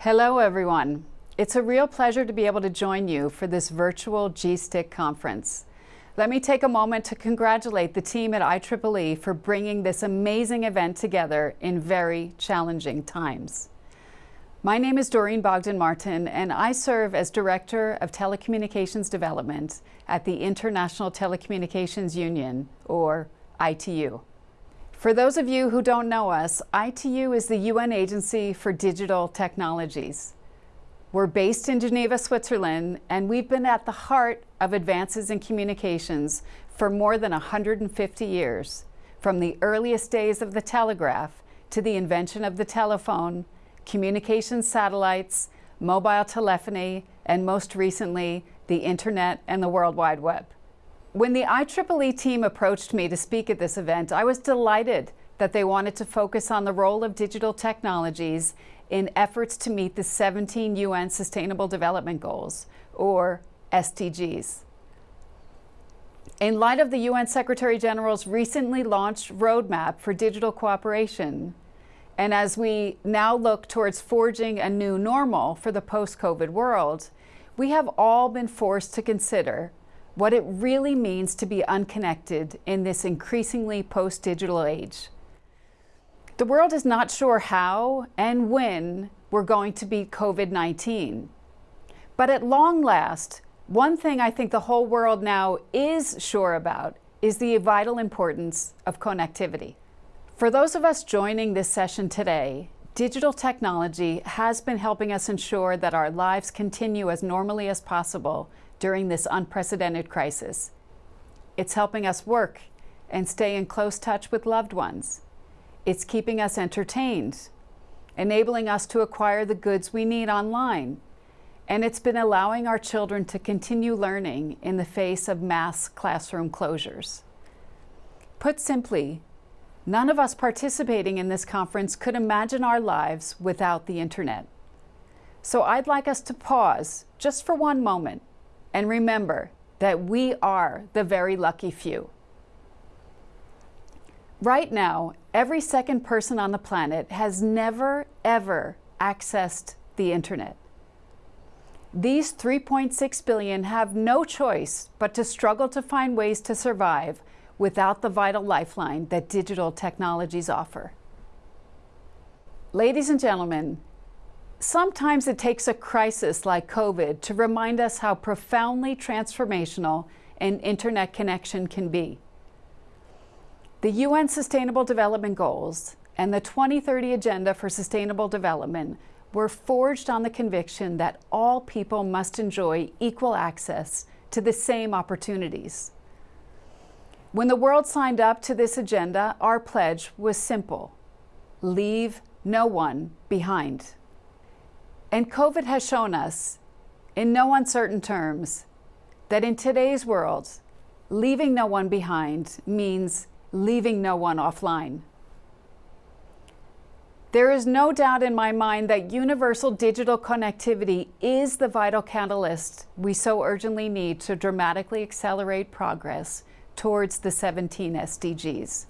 Hello, everyone. It's a real pleasure to be able to join you for this virtual GSTIC conference. Let me take a moment to congratulate the team at IEEE for bringing this amazing event together in very challenging times. My name is Doreen Bogdan Martin, and I serve as Director of Telecommunications Development at the International Telecommunications Union, or ITU. For those of you who don't know us, ITU is the UN Agency for Digital Technologies. We're based in Geneva, Switzerland, and we've been at the heart of advances in communications for more than 150 years, from the earliest days of the telegraph to the invention of the telephone, communications satellites, mobile telephony, and most recently, the internet and the World Wide Web. When the IEEE team approached me to speak at this event, I was delighted that they wanted to focus on the role of digital technologies in efforts to meet the 17 UN Sustainable Development Goals, or SDGs. In light of the UN Secretary General's recently launched roadmap for digital cooperation, and as we now look towards forging a new normal for the post-COVID world, we have all been forced to consider what it really means to be unconnected in this increasingly post-digital age. The world is not sure how and when we're going to beat COVID-19. But at long last, one thing I think the whole world now is sure about is the vital importance of connectivity. For those of us joining this session today, digital technology has been helping us ensure that our lives continue as normally as possible during this unprecedented crisis. It's helping us work and stay in close touch with loved ones. It's keeping us entertained, enabling us to acquire the goods we need online. And it's been allowing our children to continue learning in the face of mass classroom closures. Put simply, none of us participating in this conference could imagine our lives without the internet. So I'd like us to pause just for one moment and remember that we are the very lucky few. Right now, every second person on the planet has never, ever accessed the internet. These 3.6 billion have no choice but to struggle to find ways to survive without the vital lifeline that digital technologies offer. Ladies and gentlemen, Sometimes it takes a crisis like COVID to remind us how profoundly transformational an internet connection can be. The UN Sustainable Development Goals and the 2030 Agenda for Sustainable Development were forged on the conviction that all people must enjoy equal access to the same opportunities. When the world signed up to this agenda, our pledge was simple, leave no one behind. And COVID has shown us, in no uncertain terms, that in today's world, leaving no one behind means leaving no one offline. There is no doubt in my mind that universal digital connectivity is the vital catalyst we so urgently need to dramatically accelerate progress towards the 17 SDGs.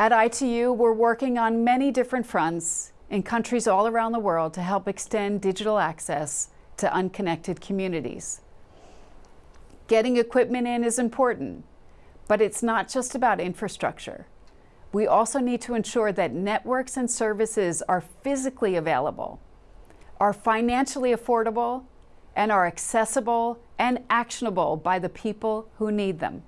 At ITU, we're working on many different fronts in countries all around the world to help extend digital access to unconnected communities. Getting equipment in is important, but it's not just about infrastructure. We also need to ensure that networks and services are physically available, are financially affordable, and are accessible and actionable by the people who need them.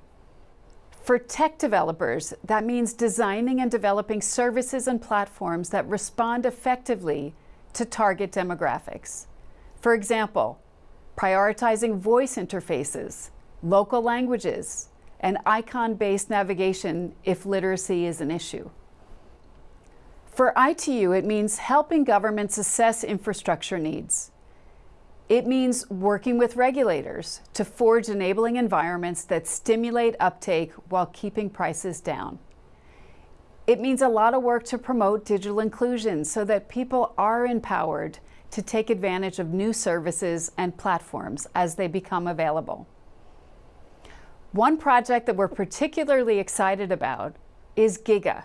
For tech developers, that means designing and developing services and platforms that respond effectively to target demographics. For example, prioritizing voice interfaces, local languages, and icon-based navigation if literacy is an issue. For ITU, it means helping governments assess infrastructure needs. It means working with regulators to forge enabling environments that stimulate uptake while keeping prices down. It means a lot of work to promote digital inclusion so that people are empowered to take advantage of new services and platforms as they become available. One project that we're particularly excited about is GIGA,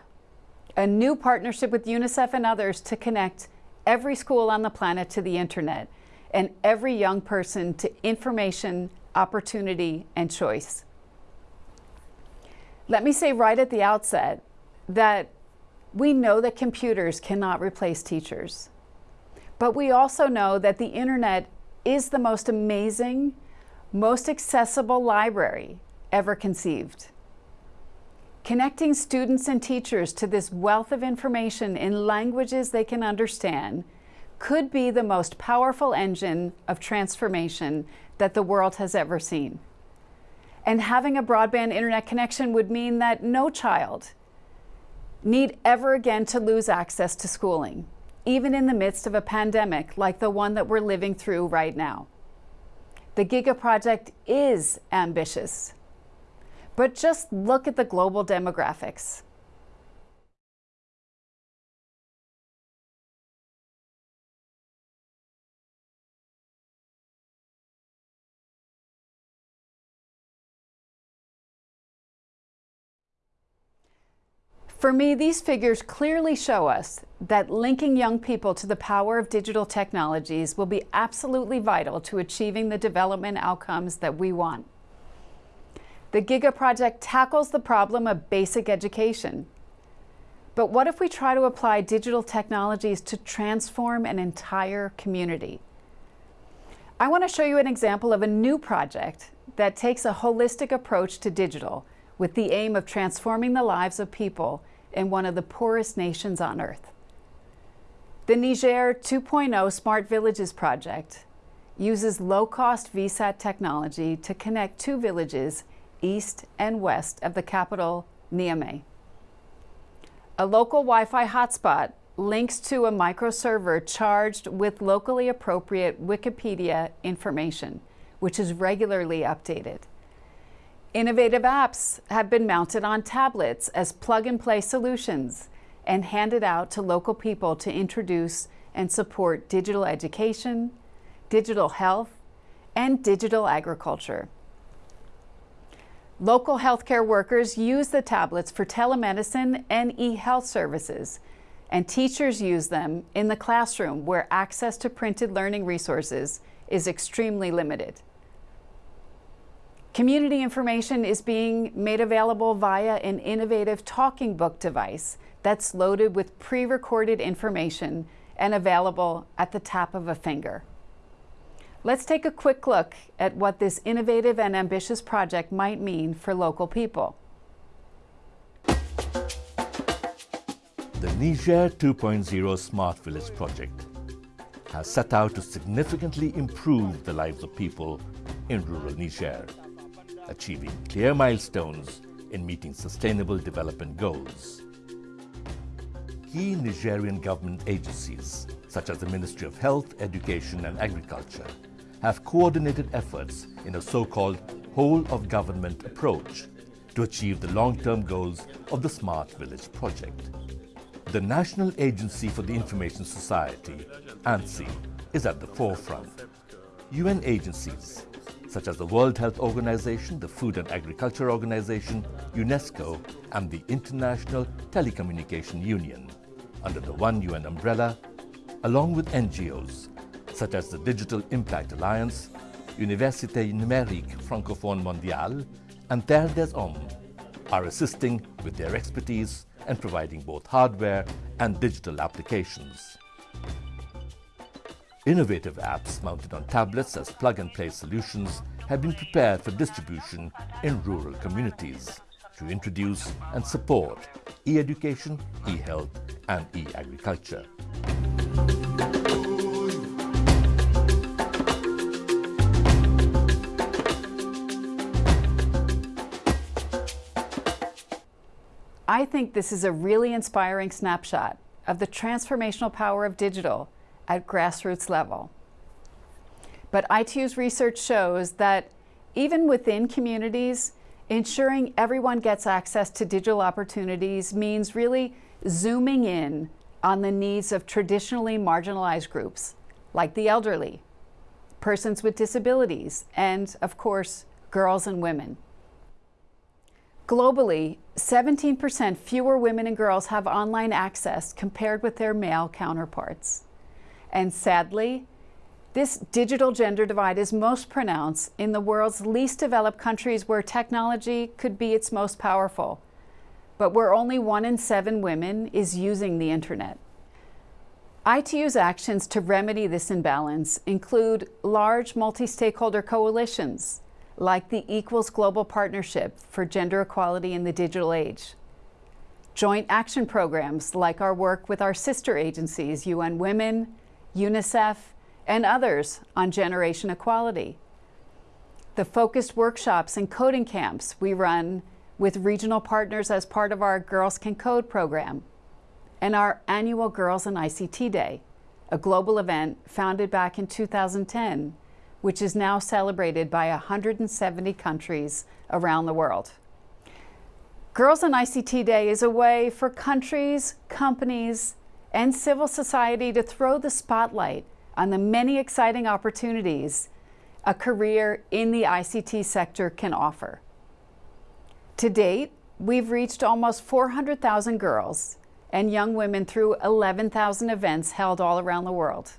a new partnership with UNICEF and others to connect every school on the planet to the internet and every young person to information, opportunity, and choice. Let me say right at the outset that we know that computers cannot replace teachers. But we also know that the internet is the most amazing, most accessible library ever conceived. Connecting students and teachers to this wealth of information in languages they can understand could be the most powerful engine of transformation that the world has ever seen. And having a broadband internet connection would mean that no child need ever again to lose access to schooling even in the midst of a pandemic like the one that we're living through right now. The Giga Project is ambitious, but just look at the global demographics. For me, these figures clearly show us that linking young people to the power of digital technologies will be absolutely vital to achieving the development outcomes that we want. The GIGA project tackles the problem of basic education. But what if we try to apply digital technologies to transform an entire community? I want to show you an example of a new project that takes a holistic approach to digital with the aim of transforming the lives of people in one of the poorest nations on earth. The Niger 2.0 Smart Villages project uses low-cost VSAT technology to connect two villages east and west of the capital, Niamey. A local Wi-Fi hotspot links to a microserver charged with locally appropriate Wikipedia information, which is regularly updated. Innovative apps have been mounted on tablets as plug-and-play solutions and handed out to local people to introduce and support digital education, digital health, and digital agriculture. Local healthcare workers use the tablets for telemedicine and e-health services, and teachers use them in the classroom where access to printed learning resources is extremely limited. Community information is being made available via an innovative talking book device that's loaded with pre-recorded information and available at the tap of a finger. Let's take a quick look at what this innovative and ambitious project might mean for local people. The Niger 2.0 Smart Village project has set out to significantly improve the lives of people in rural Niger achieving clear milestones in meeting sustainable development goals. Key Nigerian government agencies, such as the Ministry of Health, Education and Agriculture, have coordinated efforts in a so-called whole-of-government approach to achieve the long-term goals of the Smart Village project. The National Agency for the Information Society, ANSI, is at the forefront. UN agencies such as the World Health Organization, the Food and Agriculture Organization, UNESCO, and the International Telecommunication Union, under the One UN umbrella, along with NGOs such as the Digital Impact Alliance, Université Numérique Francophone Mondiale, and Terre des Hommes are assisting with their expertise and providing both hardware and digital applications. Innovative apps mounted on tablets as plug-and-play solutions have been prepared for distribution in rural communities to introduce and support e-education, e-health and e-agriculture. I think this is a really inspiring snapshot of the transformational power of digital at grassroots level. But ITU's research shows that even within communities, ensuring everyone gets access to digital opportunities means really zooming in on the needs of traditionally marginalized groups, like the elderly, persons with disabilities, and of course, girls and women. Globally, 17% fewer women and girls have online access compared with their male counterparts. And sadly, this digital gender divide is most pronounced in the world's least developed countries where technology could be its most powerful, but where only one in seven women is using the internet. ITU's actions to remedy this imbalance include large multi-stakeholder coalitions, like the Equals Global Partnership for Gender Equality in the Digital Age, joint action programs like our work with our sister agencies, UN Women, UNICEF, and others on generation equality. The focused workshops and coding camps we run with regional partners as part of our Girls Can Code program, and our annual Girls in ICT Day, a global event founded back in 2010, which is now celebrated by 170 countries around the world. Girls in ICT Day is a way for countries, companies, and civil society to throw the spotlight on the many exciting opportunities a career in the ICT sector can offer. To date, we've reached almost 400,000 girls and young women through 11,000 events held all around the world.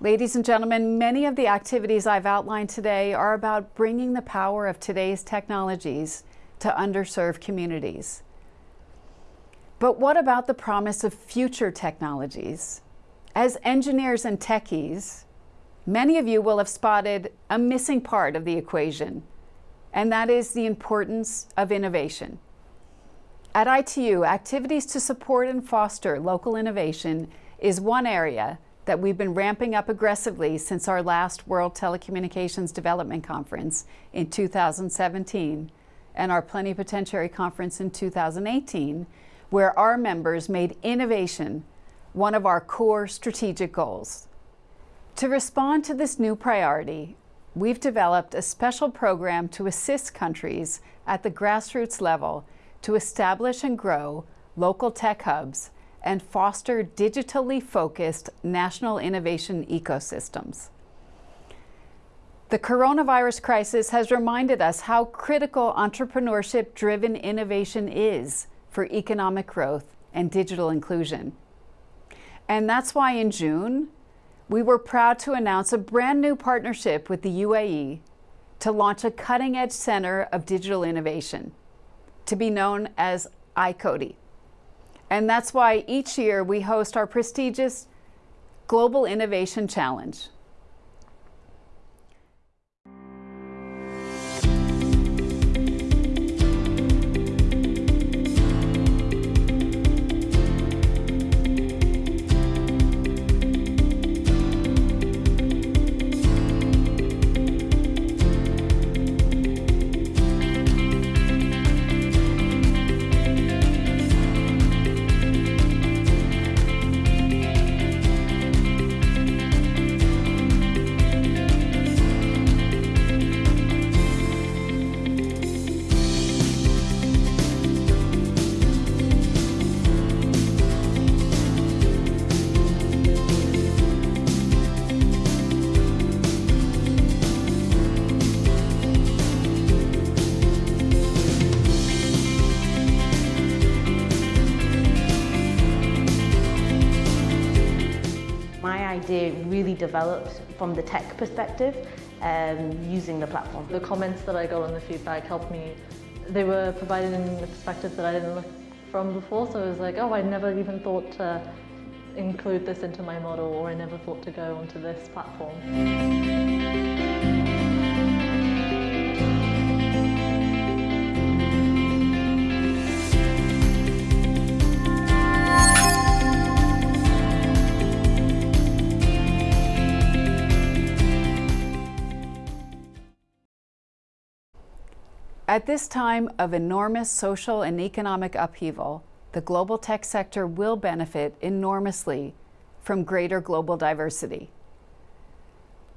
Ladies and gentlemen, many of the activities I've outlined today are about bringing the power of today's technologies to underserved communities. But what about the promise of future technologies? As engineers and techies, many of you will have spotted a missing part of the equation, and that is the importance of innovation. At ITU, activities to support and foster local innovation is one area that we've been ramping up aggressively since our last World Telecommunications Development Conference in 2017 and our Plenipotentiary Conference in 2018, where our members made innovation one of our core strategic goals. To respond to this new priority, we've developed a special program to assist countries at the grassroots level to establish and grow local tech hubs and foster digitally focused national innovation ecosystems. The coronavirus crisis has reminded us how critical entrepreneurship-driven innovation is for economic growth and digital inclusion. And that's why in June, we were proud to announce a brand new partnership with the UAE to launch a cutting-edge center of digital innovation, to be known as iCODI. And that's why each year we host our prestigious Global Innovation Challenge. Idea really developed from the tech perspective um, using the platform. The comments that I got on the feedback helped me. They were provided in a perspective that I didn't look from before, so it was like, oh, I never even thought to include this into my model or I never thought to go onto this platform. At this time of enormous social and economic upheaval, the global tech sector will benefit enormously from greater global diversity.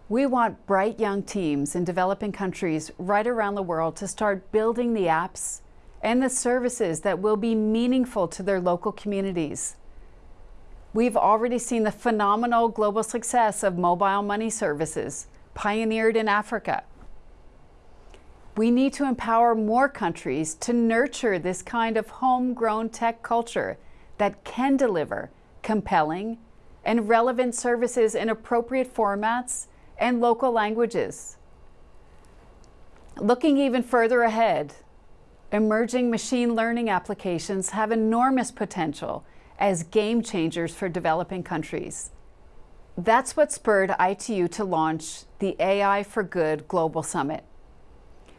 We want bright young teams in developing countries right around the world to start building the apps and the services that will be meaningful to their local communities. We've already seen the phenomenal global success of mobile money services pioneered in Africa we need to empower more countries to nurture this kind of homegrown tech culture that can deliver compelling and relevant services in appropriate formats and local languages. Looking even further ahead, emerging machine learning applications have enormous potential as game changers for developing countries. That's what spurred ITU to launch the AI for Good Global Summit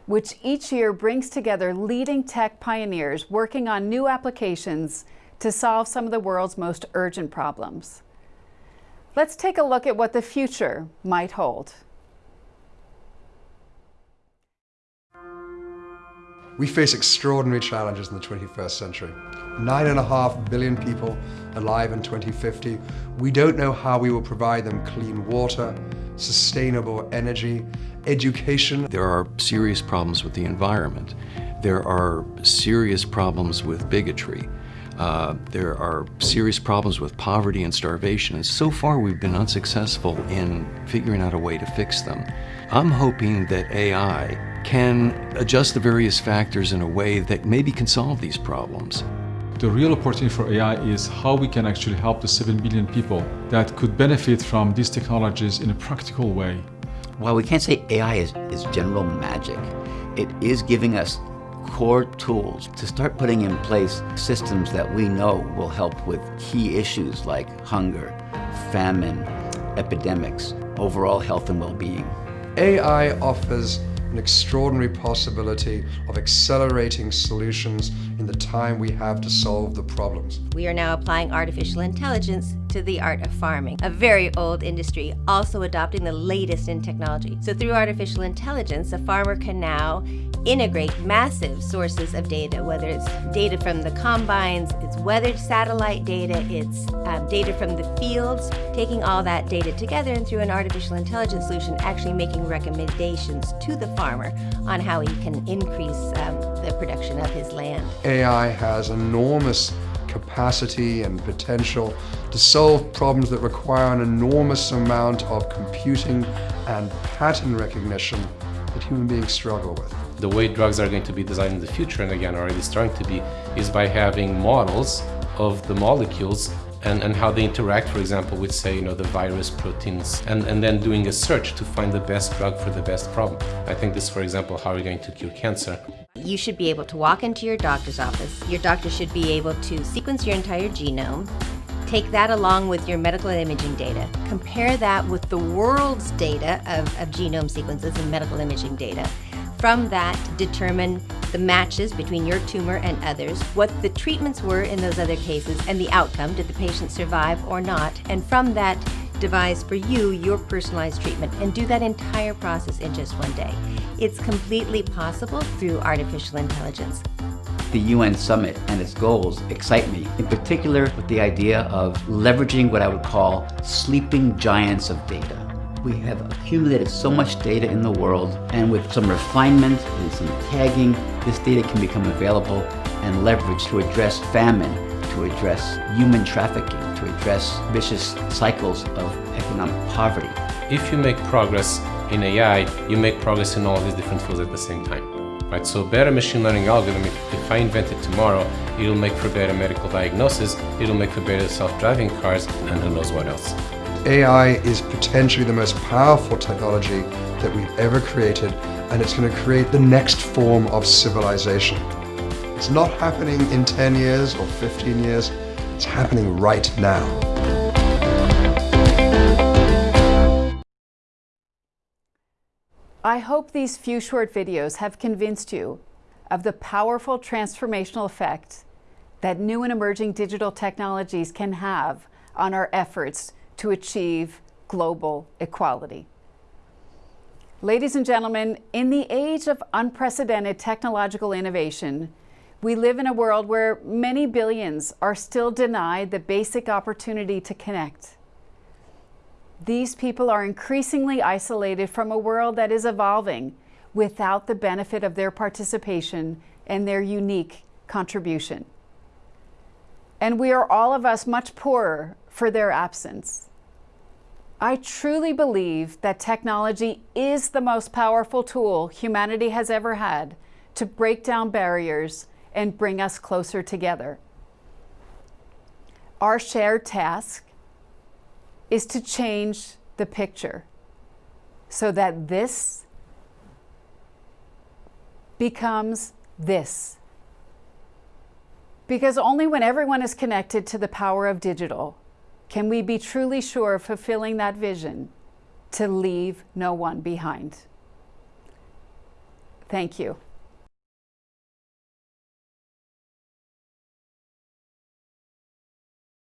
which each year brings together leading tech pioneers working on new applications to solve some of the world's most urgent problems. Let's take a look at what the future might hold. We face extraordinary challenges in the 21st century. Nine and a half billion people alive in 2050. We don't know how we will provide them clean water, sustainable energy, education. There are serious problems with the environment. There are serious problems with bigotry. Uh, there are serious problems with poverty and starvation, and so far we've been unsuccessful in figuring out a way to fix them. I'm hoping that AI can adjust the various factors in a way that maybe can solve these problems. The real opportunity for AI is how we can actually help the 7 billion people that could benefit from these technologies in a practical way. While we can't say AI is, is general magic, it is giving us core tools to start putting in place systems that we know will help with key issues like hunger, famine, epidemics, overall health and well-being. AI offers an extraordinary possibility of accelerating solutions in the time we have to solve the problems. We are now applying artificial intelligence to the art of farming, a very old industry, also adopting the latest in technology. So through artificial intelligence, a farmer can now integrate massive sources of data, whether it's data from the combines, it's weather satellite data, it's um, data from the fields, taking all that data together and through an artificial intelligence solution, actually making recommendations to the farmer on how he can increase um, the production of his land. AI has enormous capacity and potential to solve problems that require an enormous amount of computing and pattern recognition that human beings struggle with the way drugs are going to be designed in the future, and again already starting to be, is by having models of the molecules and, and how they interact, for example, with, say, you know, the virus proteins, and, and then doing a search to find the best drug for the best problem. I think this, for example, how we're going to cure cancer. You should be able to walk into your doctor's office. Your doctor should be able to sequence your entire genome, take that along with your medical imaging data, compare that with the world's data of, of genome sequences and medical imaging data, from that, determine the matches between your tumor and others, what the treatments were in those other cases, and the outcome. Did the patient survive or not? And from that, devise for you your personalized treatment and do that entire process in just one day. It's completely possible through artificial intelligence. The UN Summit and its goals excite me, in particular with the idea of leveraging what I would call sleeping giants of data. We have accumulated so much data in the world, and with some refinement and some tagging, this data can become available and leveraged to address famine, to address human trafficking, to address vicious cycles of economic poverty. If you make progress in AI, you make progress in all these different fields at the same time. Right? So better machine learning algorithm, if, if I invent it tomorrow, it'll make for better medical diagnosis, it'll make for better self-driving cars, and who knows what else. AI is potentially the most powerful technology that we've ever created, and it's going to create the next form of civilization. It's not happening in 10 years or 15 years, it's happening right now. I hope these few short videos have convinced you of the powerful transformational effect that new and emerging digital technologies can have on our efforts to achieve global equality. Ladies and gentlemen, in the age of unprecedented technological innovation, we live in a world where many billions are still denied the basic opportunity to connect. These people are increasingly isolated from a world that is evolving without the benefit of their participation and their unique contribution. And we are all of us much poorer for their absence. I truly believe that technology is the most powerful tool humanity has ever had to break down barriers and bring us closer together. Our shared task is to change the picture so that this becomes this. Because only when everyone is connected to the power of digital can we be truly sure of fulfilling that vision to leave no one behind. Thank you.